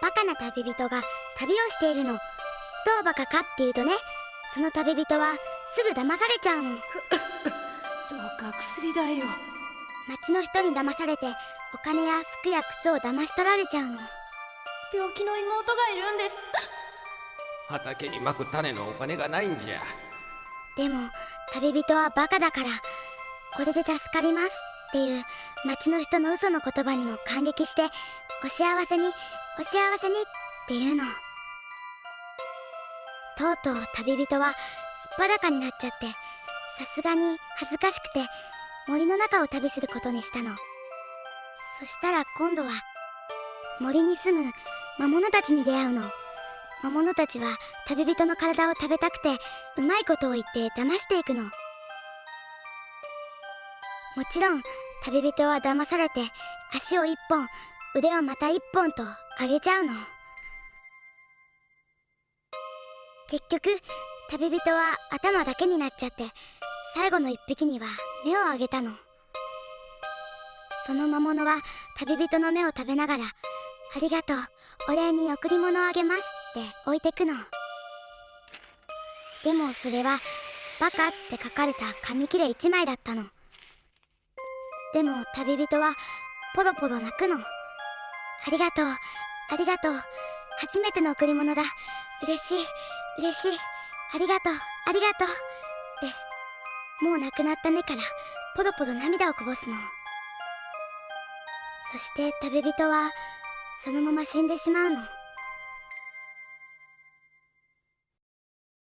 バカな旅人が旅をしているの。どうバカかっていうとねその旅人はすぐ騙されちゃうの。どうか薬だよ町の人に騙されてお金や服や靴を騙し取られちゃうの。病気の妹がいるんです。畑にまく種のお金がないんじゃ。でも旅人はバカだからこれで助かりますっていう町の人の嘘の言葉にも感激してお幸せにお幸せにっていうの。とうとう旅人はすっぱだかになっちゃってさすがに恥ずかしくて森の中を旅することにしたの。そしたら今度は森に住む魔物たちに出会うの。魔物たちは旅人の体を食べたくてうまいことを言って騙していくの。もちろん旅人は騙されて足を一本腕をまた一本と上げちゃうの。結局旅人は頭だけになっちゃって最後の一匹には目をあげたの。その魔物は旅人の目を食べながら「ありがとうお礼に贈り物をあげます」って置いてくの。でもそれは「バカ」って書かれた紙切れ1枚だったの。でも旅人はポロポロ泣くのありがとうありがとう。初めての贈り物だ。嬉しい。嬉しい。ありがとう。ありがとう。ってもう亡くなった目からポロポロ涙をこぼすの。そして旅人はそのまま死んでしまうの。